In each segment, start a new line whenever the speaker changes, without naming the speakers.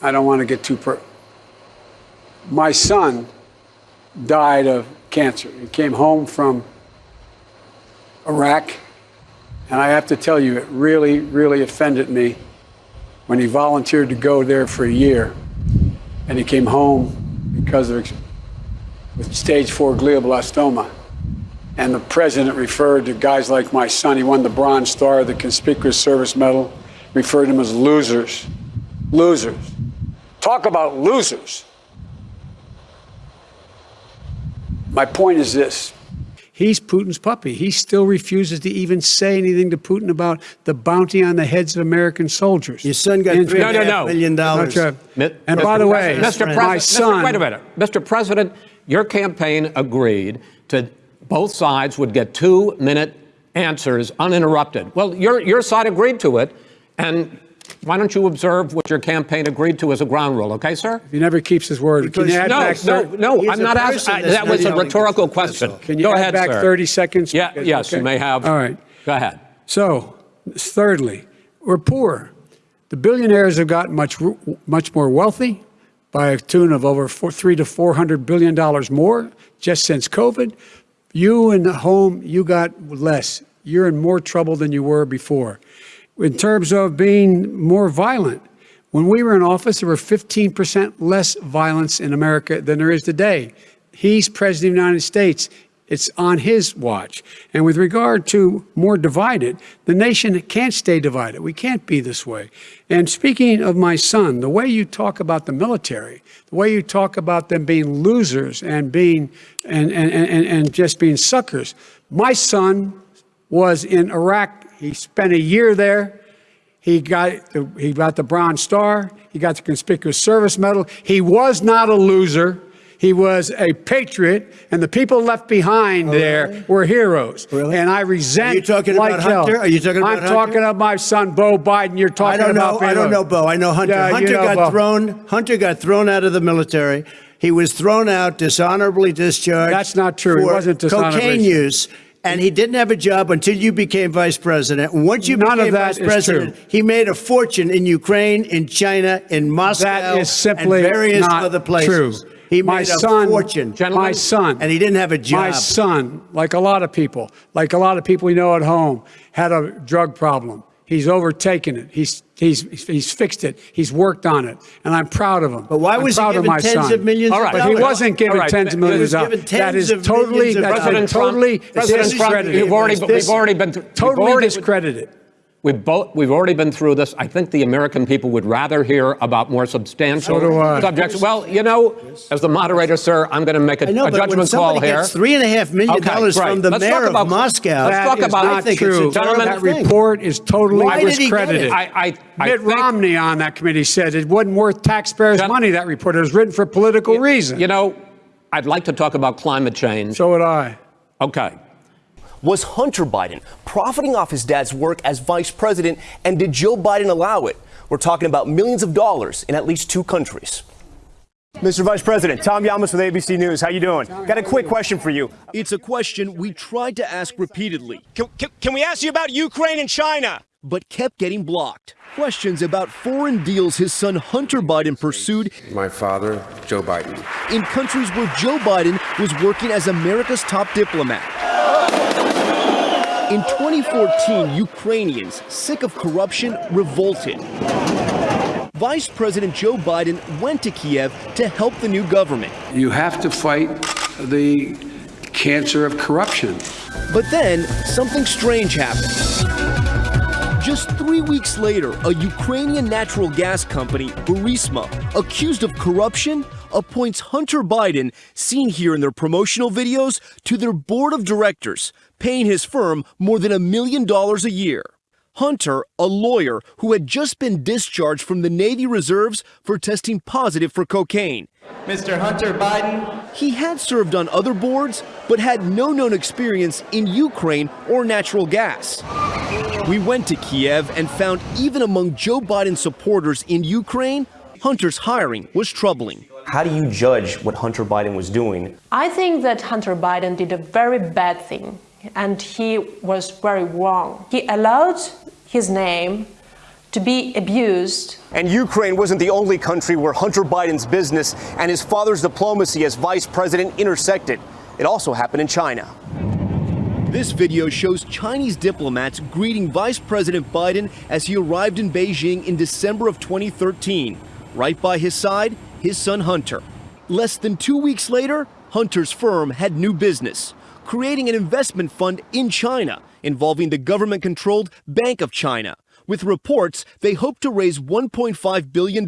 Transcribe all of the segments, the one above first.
I don't want to get too per. My son died of cancer. He came home from Iraq, and I have to tell you, it really, really offended me when he volunteered to go there for a year, and he came home because of with stage four glioblastoma. And the president referred to guys like my son. He won the Bronze Star, the Conspicuous Service Medal, referred to them as losers. Losers. Talk about losers. My point is this. He's Putin's puppy. He still refuses to even say anything to Putin about the bounty on the heads of American soldiers.
Your son got
And-
three
No, no, no.
million dollars.
Not. And
Mr.
by the way,
President, Mr.
my
President,
son.
Mr. wait a minute, Mr. President, your campaign agreed to both sides would get two-minute answers uninterrupted. Well, your your side agreed to it, and why don't you observe what your campaign agreed to as a ground rule, okay, sir?
He never keeps his word. Can you add
No,
back
no,
thir-
no,
He's
I'm not asking. That was a rhetorical question.
Can you
Go
add
ahead,
back
sir.
30 seconds?
Yeah,
Because-
yes, you may have.
All right.
Go ahead.
So, thirdly, we're poor. The billionaires have gotten much, much more wealthy by a tune of over four, three to four hundred billion dollars more just since COVID. You in the home, you got less. You're in more trouble than you were before. In terms of being more violent, when we were in office, there were 15% less violence in America than there is today. He's president of the United States. It's on his watch. And with regard to more divided, the nation can't stay divided. We can't be this way. And speaking of my son, the way you talk about the military, the way you talk about them being losers and being and and, and, and just being suckers. My son was in Iraq. He spent a year there. He got the, he got the Bronze Star. He got the Conspicuous Service Medal. He was not a loser. He was a patriot, and the people left behind oh, there
really?
were heroes.
Really?
And I resent.
Are you talking
like
about
hell.
Hunter? Are you talking about
I'm
Hunter?
talking about my son, Bo Biden. You're talking I
don't
about.
know. I don't know, Bo. I know Hunter.
Yeah, you
Hunter
know
got
Bo.
thrown. Hunter got thrown out of the military. He was thrown out, dishonorably discharged.
That's not true. He wasn't dishonorably
Cocaine use. And he didn't have a job until you became vice president. Once you
None
became vice president,
true.
he made a fortune in Ukraine, in China, in Moscow,
That is simply
and various
not
other places.
true.
He
my
made
son,
a fortune.
My son,
And he didn't have a job.
My son, like a lot of people, like a lot of people we know at home, had a drug problem. He's overtaken it. He's he's he's fixed it. He's worked on it, and I'm proud of him.
But why
I'm
was he
proud of
given
my
tens
son.
of millions
All
of
right.
But he wasn't given
All right.
tens of millions
was
of
given
dollars. That
tens
is
of
totally
millions of
that's
dollars.
President Trump-
totally
President Trump,
discredited.
you've already-
This-
we've already been-
totally
already-
discredited.
We've, both, we've already been through this. I think the American people would rather hear about more substantial
So do I.
subjects. Well, you know, as the moderator, sir, I'm going to make a,
know,
a judgment call here.
gets three and a half million
Okay,
dollars
great.
from the
Let's
mayor
talk
of Moscow,
let's talk about-
not
I think
true.
Gentlemen,
that report is totally
Why did he get
discredited.
it?
I, I,
Mitt Romney on that committee said it wasn't worth taxpayers' money. That report it was written for political reasons.
you know, I'd like to talk about climate change.
so would I.
Okay.
Was Hunter Biden profiting off his dad's work as vice president, and did Joe Biden allow it? We're talking about millions of dollars in at least two countries.
Mr. Vice President, Tom Llamas with ABC News. How you doing? Got a quick question for you.
It's a question we tried to ask repeatedly,
Can, can, can we ask you about Ukraine and China?
but kept getting blocked. Questions about foreign deals his son Hunter Biden pursued
My father, Joe Biden.
in countries where Joe Biden was working as America's top diplomat. In 2014, Ukrainians, sick of corruption, revolted. Vice President Joe Biden went to Kiev to help the new government.
You have to fight the cancer of corruption.
But then, something strange happened. Just three weeks later, a Ukrainian natural gas company, Burisma, accused of corruption, appoints Hunter Biden, seen here in their promotional videos, to their board of directors, paying his firm more than a million dollars a year. Hunter, a lawyer who had just been discharged from the Navy Reserves for testing positive for cocaine.
Mr. Hunter Biden,
He had served on other boards, but had no known experience in Ukraine or natural gas. We went to Kiev and found even among Joe Biden supporters in Ukraine, Hunter's hiring was troubling.
How do you judge what Hunter Biden was doing?
I think that Hunter Biden did a very bad thing and he was very wrong. He allowed his name to be abused.
And Ukraine wasn't the only country where Hunter Biden's business and his father's diplomacy as vice president intersected. It also happened in China.
This video shows Chinese diplomats greeting Vice President Biden as he arrived in Beijing in December of 2013. Right by his side, his son Hunter. Less than two weeks later, Hunter's firm had new business, creating an investment fund in China involving the government controlled Bank of China. With reports, they hope to raise $1.5 billion.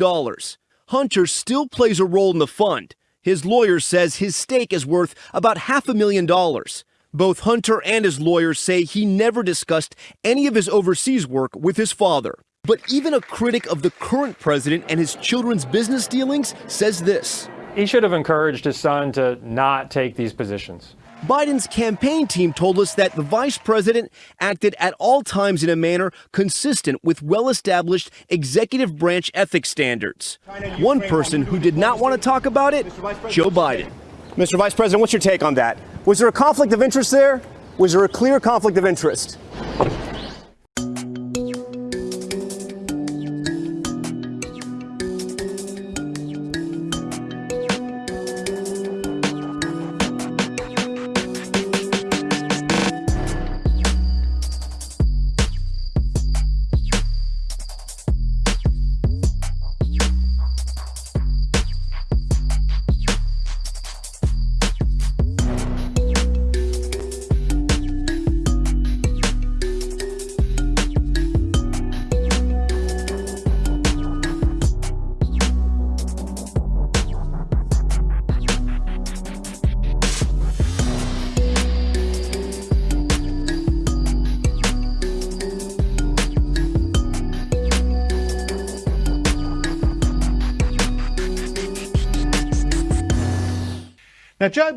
Hunter still plays a role in the fund. His lawyer says his stake is worth about half a million dollars. Both Hunter and his lawyers say he never discussed any of his overseas work with his father. But even a critic of the current president and his children's business dealings says this.
He should have encouraged his son to not take these positions.
Biden's campaign team told us that the vice president acted at all times in a manner consistent with well established executive branch ethics standards. One person who did not want to talk about it, Joe Biden.
Mr. Vice President, what's your take on that? Was there a conflict of interest there? Was there a clear conflict of interest?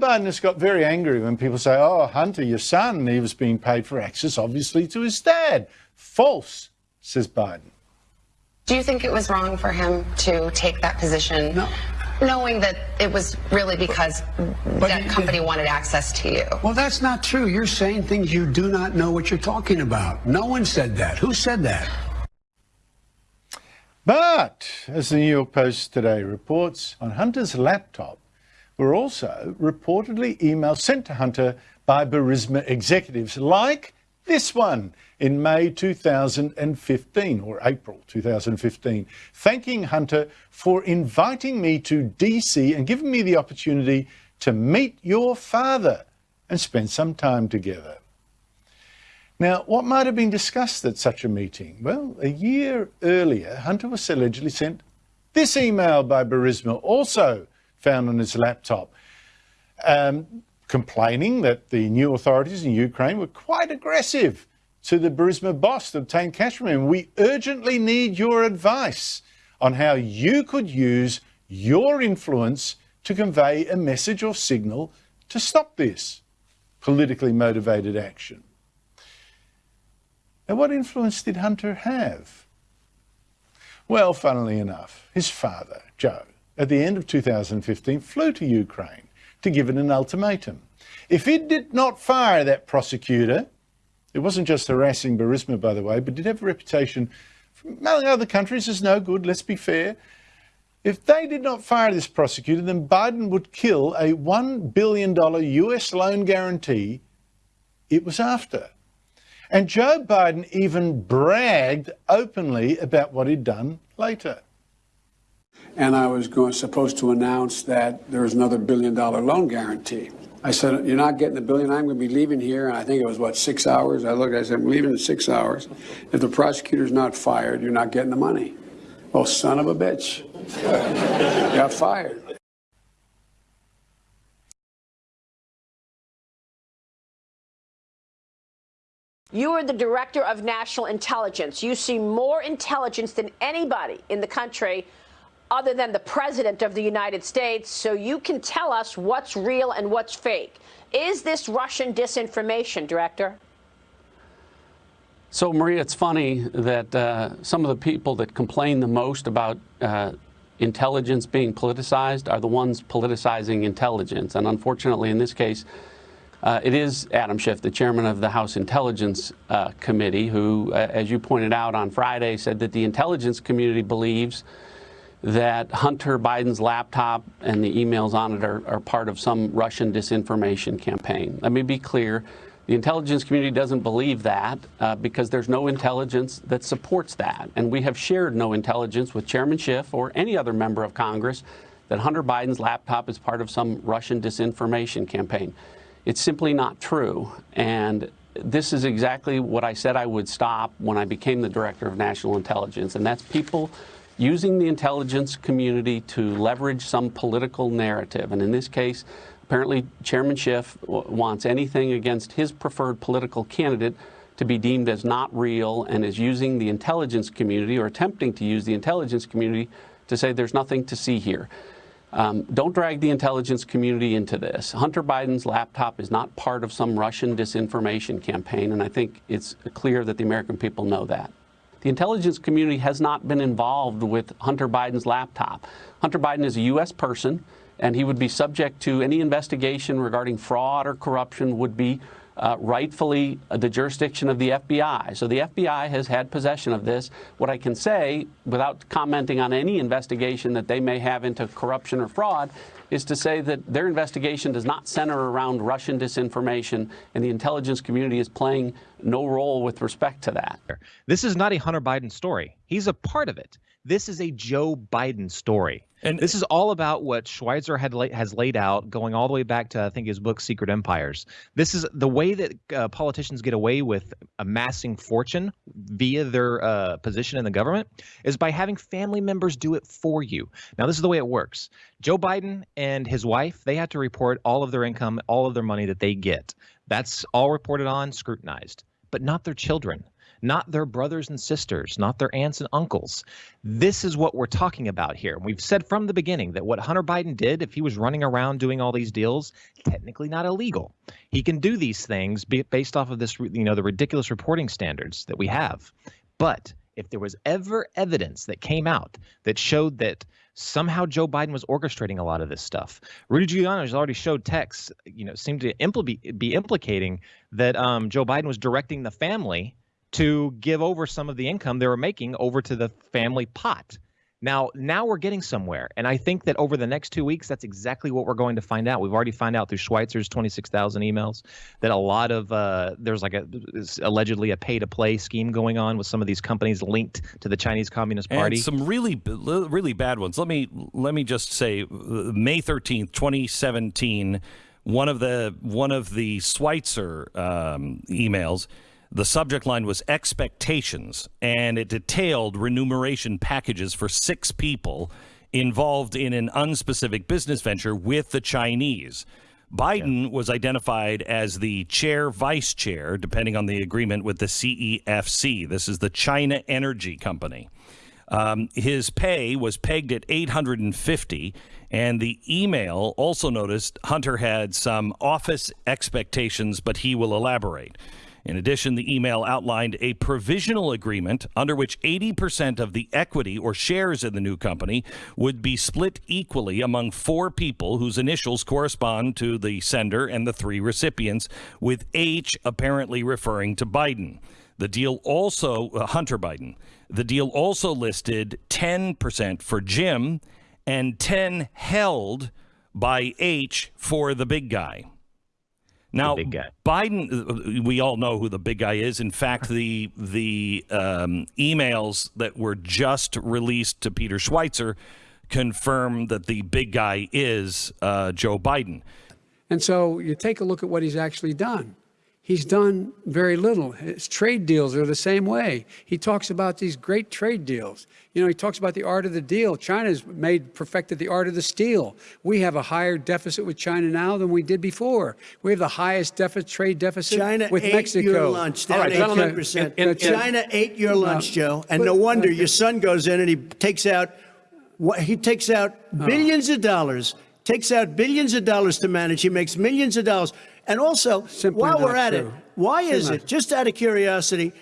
Biden has got very angry when people say, oh, Hunter, your son, he was being paid for access, obviously, to his dad. False, says Biden.
Do you think it was wrong for him to take that position?
No.
Knowing that it was really because that company wanted access to you.
Well, that's not true. You're saying things you do not know what you're talking about. No one said that. Who said that?
But, as the New York Post today reports, on Hunter's laptop were also reportedly emails sent to Hunter by Burisma executives, like this one in May 2015 or April 2015, thanking Hunter for inviting me to DC and giving me the opportunity to meet your father and spend some time together. Now, what might have been discussed at such a meeting? Well, a year earlier, Hunter was allegedly sent this email by Burisma, also found on his laptop, um, complaining that the new authorities in Ukraine were quite aggressive to the Burisma boss to obtain cash from him. We urgently need your advice on how you could use your influence to convey a message or signal to stop this politically motivated action. Now, what influence did Hunter have? Well, funnily enough, his father, Joe, at the end of 2015 flew to Ukraine to give it an ultimatum. If it did not fire that prosecutor, it wasn't just harassing Burisma, by the way, but did have a reputation among other countries as no good, let's be fair. If they did not fire this prosecutor, then Biden would kill a $1 billion US loan guarantee it was after. And Joe Biden even bragged openly about what he'd done later
and I was going, supposed to announce that there was another billion dollar loan guarantee. I said, You're not getting the billion. I'm going to be leaving here. And I think it was, what, six hours? I looked, I said, I'm leaving in six hours. If the prosecutor's not fired, you're not getting the money. Oh, son of a bitch. Got fired.
You are the director of national intelligence. You see more intelligence than anybody in the country other than the president of the United States, so you can tell us what's real and what's fake. Is this Russian disinformation, Director?
So, Maria, it's funny that uh, some of the people that complain the most about uh, intelligence being politicized are the ones politicizing intelligence. And unfortunately, in this case, Uh, it is Adam Schiff, the chairman of the House Intelligence uh, Committee, who, uh, as you pointed out on Friday, said that the intelligence community believes that Hunter Biden's laptop and the emails on it are, are part of some Russian disinformation campaign. Let me be clear. The intelligence community doesn't believe that uh, because there's no intelligence that supports that. And we have shared no intelligence with Chairman Schiff or any other member of Congress that Hunter Biden's laptop is part of some Russian disinformation campaign. It's simply not true. And this is exactly what I said I would stop when I became the director of national intelligence. And that's people using the intelligence community to leverage some political narrative. And in this case, apparently Chairman Schiff wants anything against his preferred political candidate to be deemed as not real and is using the intelligence community or attempting to use the intelligence community to say there's nothing to see here. Um, don't drag the intelligence community into this. Hunter Biden's laptop is not part of some Russian disinformation campaign, and I think it's clear that the American people know that. The intelligence community has not been involved with Hunter Biden's laptop. Hunter Biden is a U.S. person, and he would be subject to any investigation regarding fraud or corruption would be uh, rightfully the jurisdiction of the FBI. So the FBI has had possession of this. What I can say, without commenting on any investigation that they may have into corruption or fraud, is to say that their investigation does not center around Russian disinformation, and the intelligence community is playing no role with respect to that.
This is not a Hunter Biden story. He's a part of it. This is a Joe Biden story. And this is all about what Schweizer had la- has laid out, going all the way back to I think his book Secret Empires. This is the way that uh, politicians get away with amassing fortune via their uh, position in the government is by having family members do it for you. Now, this is the way it works. Joe Biden and his wife they had to report all of their income, all of their money that they get. That's all reported on, scrutinized, but not their children not their brothers and sisters, not their aunts and uncles. This is what we're talking about here. We've said from the beginning that what Hunter Biden did, if he was running around doing all these deals, technically not illegal. He can do these things based off of this, you know, the ridiculous reporting standards that we have. But if there was ever evidence that came out that showed that somehow Joe Biden was orchestrating a lot of this stuff. Rudy Giuliani has already showed texts, you know, seemed to impl- be implicating that um, Joe Biden was directing the family to give over some of the income they were making over to the family pot. Now, now we're getting somewhere, and I think that over the next two weeks, that's exactly what we're going to find out. We've already found out through Schweizer's 26,000 emails that a lot of uh, there's like a allegedly a pay-to-play scheme going on with some of these companies linked to the Chinese Communist Party.
And some really, really bad ones. Let me let me just say, May 13th, 2017, one of the one of the Schweitzer um, emails the subject line was expectations, and it detailed remuneration packages for six people involved in an unspecific business venture with the Chinese. Biden yeah. was identified as the chair, vice chair, depending on the agreement with the CEFC. This is the China Energy Company. Um, his pay was pegged at 850, and the email also noticed Hunter had some office expectations, but he will elaborate. In addition, the email outlined a provisional agreement under which 80% of the equity or shares in the new company would be split equally among four people whose initials correspond to the sender and the three recipients, with H apparently referring to Biden. The deal also, uh, Hunter Biden, the deal also listed 10% for Jim and 10 held by H for the big guy. Now, Biden, uh, we all know who the big guy is. In fact, the the um, emails that were just released to Peter Schweizer confirm that the big guy is uh, Joe Biden.
And so you take a look at what he's actually done he's done very little. His trade deals are the same way. He talks about these great trade deals. You know, he talks about the art of the deal. China's made perfected the art of the steal. We have a higher deficit with China now than we did before. We have the highest deficit, trade deficit
China
with
ate
Mexico.
Your lunch, down All right, 18%. In, in, China ate your lunch, uh, Joe, and but, no wonder your son goes in and he takes out what he takes out uh. billions of dollars takes out billions of dollars to manage. He makes millions of dollars. And also, Simply while we're at true. it, why is it, just out of curiosity,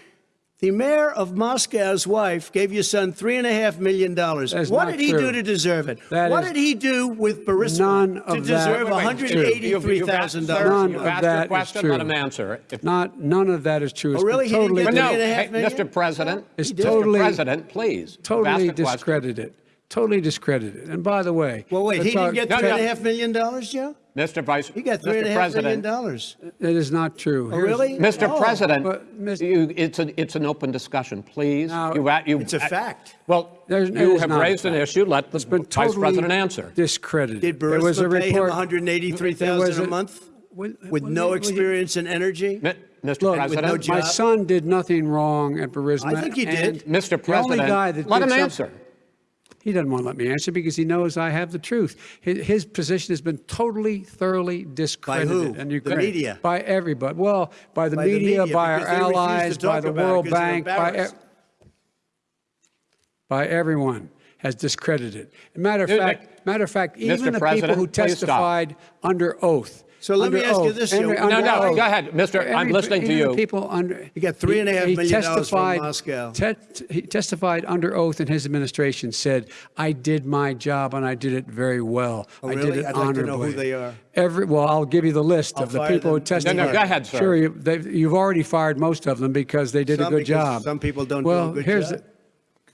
The mayor of Moscow's wife gave your son three and a half million dollars. What did he
true.
do to deserve it?
That
what
is-
did he do with Burisma to
of that-
deserve
Wait,
one
wait,
hundred
true.
eighty-three thousand
Sir,
dollars?
None
you've
of
asked
that
your
is
question,
true.
let him answer. If-
Not none of that is true. It's
Oh, really?
been
He didn't
totally
get
no,
three and a half
hey. Mr. President,
It's
Mr.
totally-
President, please.
Totally
asked question.
discredited. Totally discredited. And by the way,
Well, wait, he
let's
didn't
talk-
get
No,
three and a
no.
half million dollars, Joe?
Mr. Vice, President.
He got three and a
Mr.
half million
President,
dollars.
That is not true.
Oh,
Here's-
really?
Mr.
Oh.
President,
But, Mr.
you, it's, a, it's an open discussion, please.
Now,
you, you,
It's a fact.
Well,
There's-
you have raised an issue. Let the
It's been
Vice President answer.
discredited.
Did
There was a
Burisma pay him
report.
one hundred eighty-three
there
a
a-
month
Will-
with
will
no
you-
experience in energy?
Mi- Mr.
Look,
President,
no
my son did nothing wrong at Burisma.
I think he did.
Mr.
The only
President,
guy that
let him
something-
answer.
He doesn't want to let me answer because he knows I have the truth. His, his position has been totally, thoroughly discredited.
By who?
in
The media?
By everybody. Well, by the
By the
media,
media,
by our
because they refuse to
allies, by the World Bank, by, e- by everyone has discredited. Matter of
Dude,
fact, matter of fact,
Mr.
even the people who testified under oath.
So let me
under
ask you this,
every- under
No, no,
oath.
go ahead, Mr. I'm listening to you.
People under
He got three and a half
he
million dollars from
testified-
Moscow.
te- he testified under oath in his administration. Said, "I did my job and I did it very well.
Oh,
I
really?
did it
I'd like to know who they are.
Every well, I'll give you the list
I'll
of the
fire
people who testified.
No, no, go ahead, sir.
Sure, you, they've- you've already fired most of them because they did
Some
a good job.
some people don't do
well,
a good
here's
job.
The,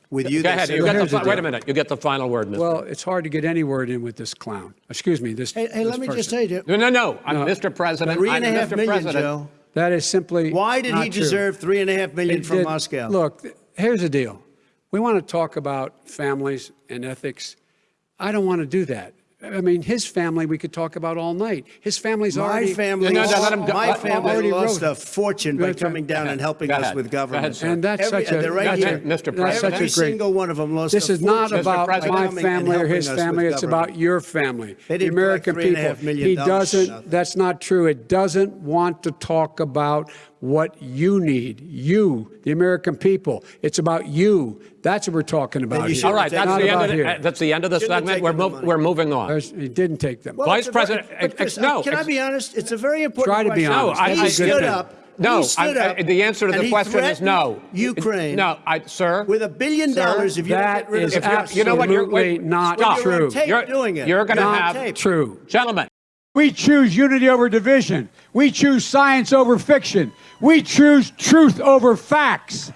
With you,
Go ahead.
say-
You get the,
the
wait a minute. You get the final word, Mr.
well, it's hard to get any word in with this clown. Excuse me, this.
Hey, hey,
this
let me just
person.
say, Joe.
no, no, no. I'm
No.
Mr. President.
Three
I'm
and a half
Mr.
million,
President.
Joe.
That is simply.
Why did he
not true.
deserve three and a half million
It
from
did-
Moscow?
Look, here's the deal. We want to talk about families and ethics. I don't want to do that. I mean, his family we could talk about all night. His family's
my
already.
family,
No, no, no, let him go.
my family
already
lost
wrote-
a fortune by coming down and helping us with
Go ahead,
government.
And that's
Every-
such a
right here.
Mr. President.
such
Every
a great.
single one of them lost
This
a
is not about
by
my family or his family. It's
government.
about your family,
They
the American
collect three and a
people. He doesn't. That's not true. It doesn't want to talk about what you need. You, the American people. It's about you. That's what we're talking about.
you
here.
All right, that's the, end
about
of the,
here.
uh, that's the end of the
Shouldn't
segment. We're,
taken the
mov- we're moving on.
There's- He didn't take them.
Well,
Vice
it's a very-
President, ex-
Chris,
no,
Can I be honest? It's a very important
Try to be
question.
honest.
I-
he
I-
stood
I-
up.
No,
he stood
I-
up,
I- the answer to the question is no.
Ukraine.
No, I, sir.
With a billion
Sir,
dollars, if you
that
get rid of
is
absolutely
you know what? You're
absolutely
wait,
not
stop.
You're
true.
You're,
doing it.
you're going to
Not
have
tape.
True.
gentlemen.
We choose unity over division. We choose science over fiction. We choose truth over facts.